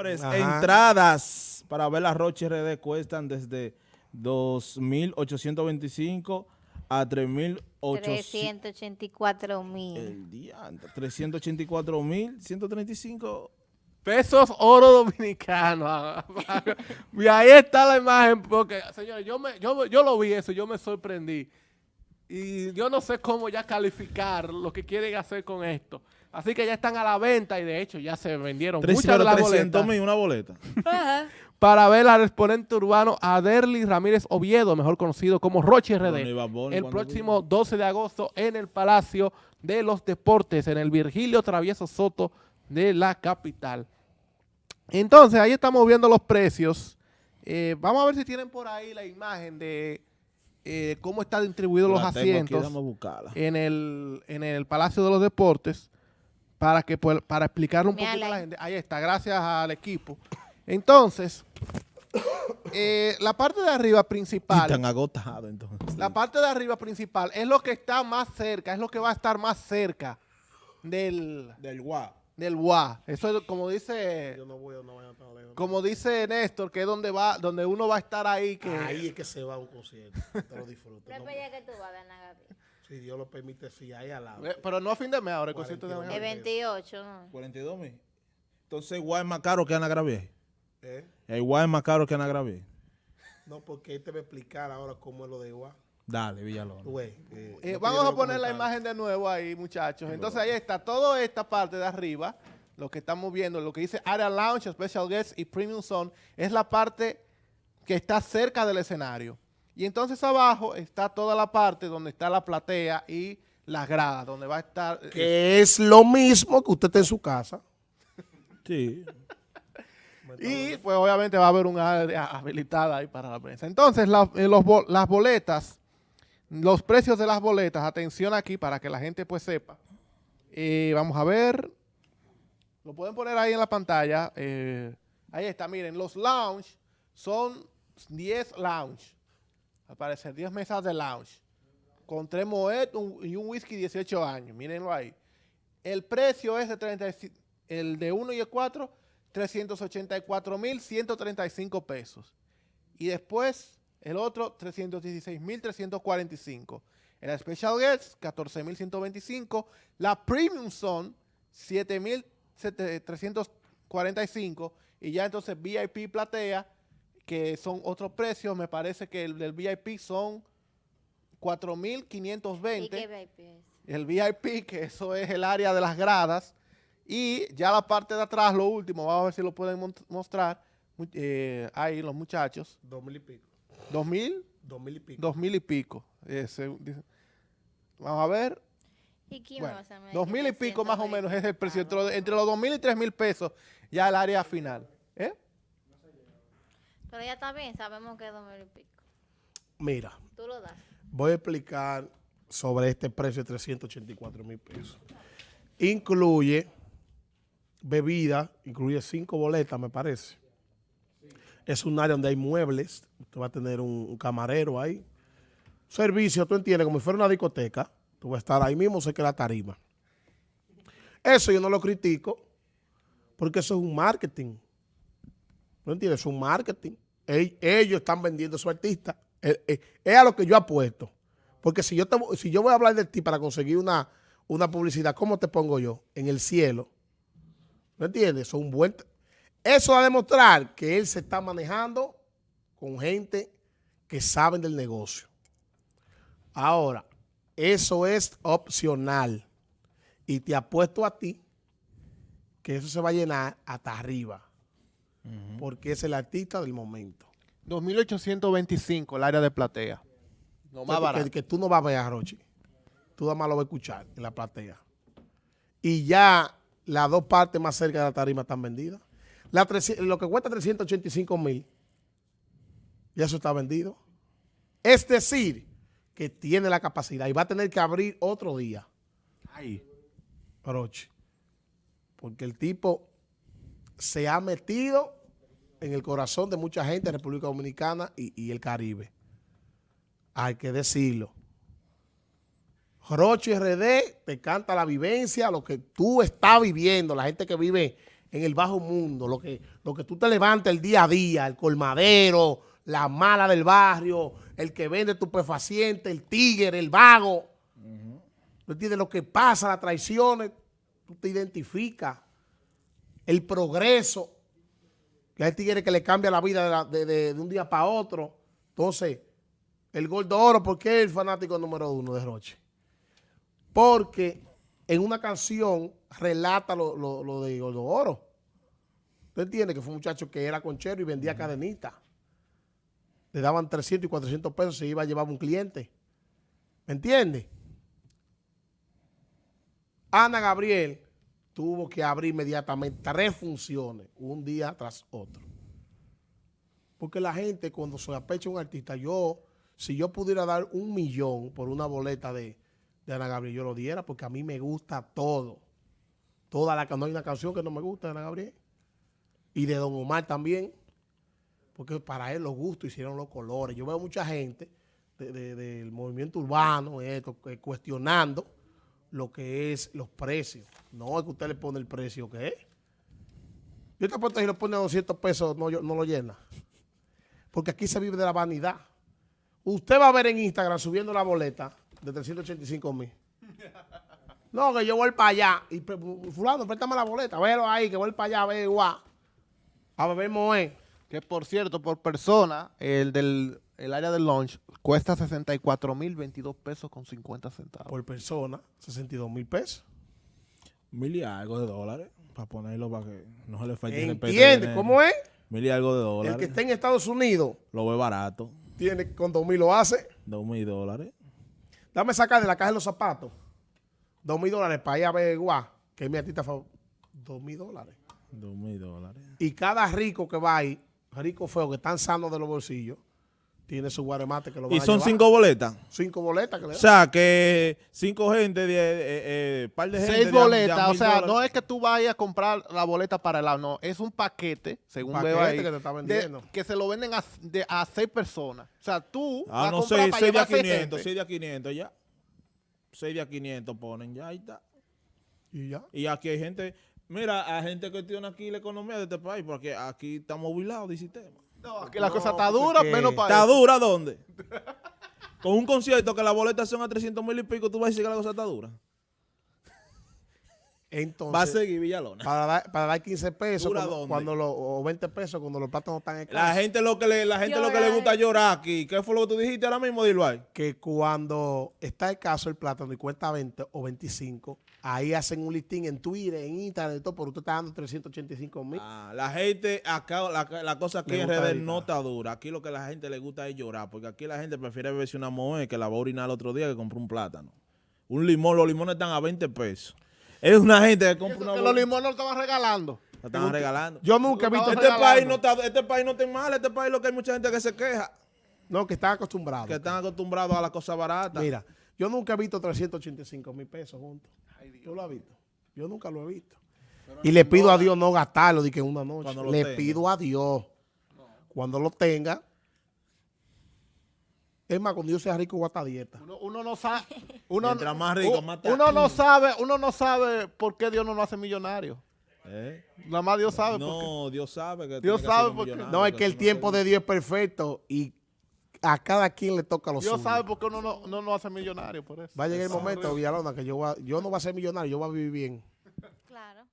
Señores, Ajá. entradas para ver la Roche RD cuestan desde 2.825 a 3.800. 384 mil. El día, 384.135. Pesos oro dominicano. y ahí está la imagen, porque, señores, yo, me, yo, yo lo vi eso, yo me sorprendí. Y yo no sé cómo ya calificar lo que quieren hacer con esto. Así que ya están a la venta y de hecho ya se vendieron muchas de las 300 boletas mil una boleta. para ver al exponente urbano Aderly Ramírez Oviedo, mejor conocido como Roche RD, el ¿cuándo próximo 12 de agosto en el Palacio de los Deportes, en el Virgilio Travieso Soto de la capital. Entonces, ahí estamos viendo los precios. Eh, vamos a ver si tienen por ahí la imagen de eh, cómo están distribuidos los La asientos en el, en el Palacio de los Deportes para que para explicarle un poquito a la ahí. gente. Ahí está, gracias al equipo. Entonces, eh, la parte de arriba Y principal, tan agotado entonces. la parte de arriba principal es lo que está más cerca, es lo que va a estar más cerca del, Del guau. del WA. Eso es como dice, Yo no voy, no voy a estar lejos. como dice Néstor, que es donde va, donde uno va a estar ahí, que Ahí es que se va a un concierto. Te lo disfruto. ¿Pero No, que tú vas? Si Dios lo permite, sí, ahí al lado. Eh, pero no a fin de mes ahora el concierto de y El mañana. 28, ¿no? 42 mil. Entonces, guau es más caro que Ana Gravier. ¿Eh? El guau es más caro que Ana Gravier. No, porque él te va a explicar ahora cómo es lo de igual. Dale, Villalón. Güey, eh, Eh, vamos a poner la imagen de nuevo ahí, muchachos. Entonces ahí está toda esta parte de arriba, lo que estamos viendo, lo que dice Area Lounge, Special Guests y Premium Zone, es la parte que está cerca del escenario. Y entonces abajo está toda la parte donde está la platea y las gradas, donde va a estar... eh, Que es lo mismo que usted está en su casa. Sí. Y pues obviamente va a haber una área habilitada ahí para la prensa. Entonces la- eh, los las boletas, los precios de las boletas, atención aquí para que la gente pues sepa. Eh, vamos a ver, lo pueden poner ahí en la pantalla. eh, ahí está, miren, los lounge son 10 lounge. Al parecer 10 mesas de lounge. Con tres moet y un whisky 18 años. Mírenlo ahí. El precio es de 35, el de 1 y el 4, 384.135 pesos. Y después el otro, 316.345. El Special Guest, 14.125. La Premium Zone, 7.345. Y ya entonces VIP Platea, que son otros precios. Me parece que el del VIP son ¿Y 4.520 qué VIP es? el VIP, que eso es el área de las gradas, y ya la parte de atrás, lo último, vamos a ver si lo pueden mostrar, eh, ahí los muchachos, Dos mil y pico. dos mil, Dos mil y pico. dos mil y pico, ese, dice- vamos a ver, ¿Y quién bueno, me va a saber dos mil y pico más o 320 menos es el precio, entre, pagos? los- entre los dos mil y tres mil pesos, ya el área final, ¿eh? Pero ya está bien, sabemos que es dos mil y pico. Mira, Tú lo das. voy a explicar sobre este precio de 384 mil pesos. Incluye bebida, incluye cinco boletas, me parece. Es un área donde hay muebles. Usted va a tener un, un camarero ahí. Servicio, tú entiendes, como si fuera una discoteca. Tú vas a estar ahí mismo, sé que la tarima. Eso yo no lo critico, porque eso es un marketing. ¿No entiendes? Es un marketing. Ell- Ellos están vendiendo a su artista. Eh, eh, Es a lo que yo apuesto. Porque si yo, si yo voy a hablar de ti para conseguir una, una publicidad, ¿cómo te pongo yo? En el cielo. ¿No entiendes? Es un buen... Eso va a demostrar que él se está manejando con gente que saben del negocio. Ahora, eso es opcional. Y te apuesto a ti que eso se va a llenar hasta arriba. Porque es el artista del momento. 2.825 el área de platea. No más que, barato. que tú no vas a ver a Rochi. Tú nada más lo vas a escuchar en la platea. Y ya las dos partes más cerca de la tarima están vendidas. La 300 lo que cuesta 385 mil, ya eso está vendido. Es decir, que tiene la capacidad y va a tener que abrir otro día. Ahí, Rochi. Porque el tipo se ha metido en el corazón de mucha gente en República Dominicana y, y el Caribe. Hay que decirlo. Rochi RD te canta la vivencia, lo que tú estás viviendo, la gente que vive en el bajo mundo, lo que, lo que tú te levantas el día a día, el colmadero, la mala del barrio, el que vende tupefaciente, el tigre, el vago. ¿Tú entiendes? Lo que pasa, las traiciones, tú te identificas. El progreso, que hay tigres que le cambia la vida de, la- de- de- de un día para otro. Entonces, el Gordo Oro, ¿por qué es el fanático número uno de Roche? Porque en una canción relata lo, lo- lo de Gordo Oro. ¿Usted entiende? Que fue un muchacho que era conchero y vendía cadenitas. Le daban 300 y 400 pesos, se iba a llevar un cliente. ¿Me entiende? Ana Gabriel tuvo que abrir inmediatamente tres funciones, un día tras otro. Porque la gente cuando se apecha un artista, yo, si yo pudiera dar un millón por una boleta de, Ana Gabriel, yo lo diera porque a mí me gusta todo. Toda la no hay una canción que no me gusta de Ana Gabriel. Y de Don Omar también. Porque para él los gustos hicieron los colores. Yo veo mucha gente de- de- del movimiento urbano, esto, que cuestionando lo que es los precios. No es que usted le pone el precio que es. Yo te apuesto que si lo pone a 200 pesos no, no lo llena. Porque aquí se vive de la vanidad. Usted va a ver en Instagram subiendo la boleta de 385 mil. No, que yo voy para allá. Y fulano, préstame la boleta. Velo ahí, que voy para allá, ve guau. A beber Moé. Que por cierto, por persona, el del el área del lunch cuesta 64 mil 22 pesos con 50 centavos. Por persona, 62 mil pesos. Mil y algo de dólares. Para ponerlo para que no se le falte el ¿Entiendes cómo es? Mil y algo de El dólares. que está en Estados Unidos Lo ve barato. tiene con 2 mil lo hace. Dos mil dólares. Dame sacar de la caja de los zapatos. 2 mil dólares para ir a ver guau. Que es mi artista favorito. 2 mil dólares. Dos mil dólares. Y cada rico que va ahí, rico feo, que están sanos de los bolsillos, tiene su guaremate que lo van Y a son llevar. cinco boletas. Cinco boletas que le O sea, que cinco gente, de, eh, eh, par de gente. Seis de a- de a boletas, o sea, dólares. no es que tú vayas a comprar la boleta para el lado, no, es un paquete, según Paquete veo ahí, que te está de- vendiendo. que se lo venden a, de- a seis personas. O sea, tú vas Ah, a no, comprar seis, para seis de a llevar seis 500, gente. seis de a 500 ya. Seis de a 500 ponen, ya ahí está. Y ya. Y aquí hay gente, mira, hay gente que tiene aquí la economía de este país, porque aquí estamos movilados de sistema. No, aquí la No, cosa está porque dura, que- menos para ¿Está eso. dura dónde? Con un concierto que las boletas son a 300 mil y pico, tú vas a decir que la cosa está dura. Entonces, Va a seguir Villalona. para, dar, para dar 15 pesos ¿Dura cuando, cuando lo- o 20 pesos cuando los platos no están en La gente lo que le, la gente lo que le gusta llorar aquí. ¿Qué fue lo que tú dijiste ahora mismo, dilo ahí? Que cuando está escaso el plátano y cuesta 20 o 25, ahí hacen un listing en Twitter, en Instagram, y todo, pero usted está dando 385 mil. Ah, la gente, acá la, la cosa aquí en redes no está dura. Aquí lo que a la gente le gusta es llorar, porque aquí la gente prefiere beberse una moe que la va a orinar el otro día que comprar un plátano. Un limón, los limones están a 20 pesos. Es una gente que compra una que los limones lo estaban regalando. la están regalando. Yo nunca he Lo visto... Este país, no está, este país no está mal, este país lo que hay mucha gente que se queja, No, que están acostumbrados. que están acostumbrados a las cosas baratas. Mira, yo nunca he visto 385 mil pesos juntos. Yo lo he visto. Yo nunca lo he visto. Y le pido a Dios no gastarlo de que una noche. Lo Le tenga. pido a Dios. Cuando lo tenga. Es más, cuando yo sea rico, voy a estar a dieta. Uno, uno no sabe. Uno, Mientras más rico, más uno no sabe, uno no sabe por qué Dios no nos hace millonarios. ¿Eh? Nada más Dios sabe. por qué. No, Dios sabe que Dios sabe por qué. millonario, No, es que el tiempo de Dios es perfecto y a cada quien le toca lo Dios suyo. sabe por qué uno no, no nos hace millonarios por eso. Va a llegar el momento, Villalona, que yo, voy a- yo no voy a ser millonario, yo voy a vivir bien. Claro.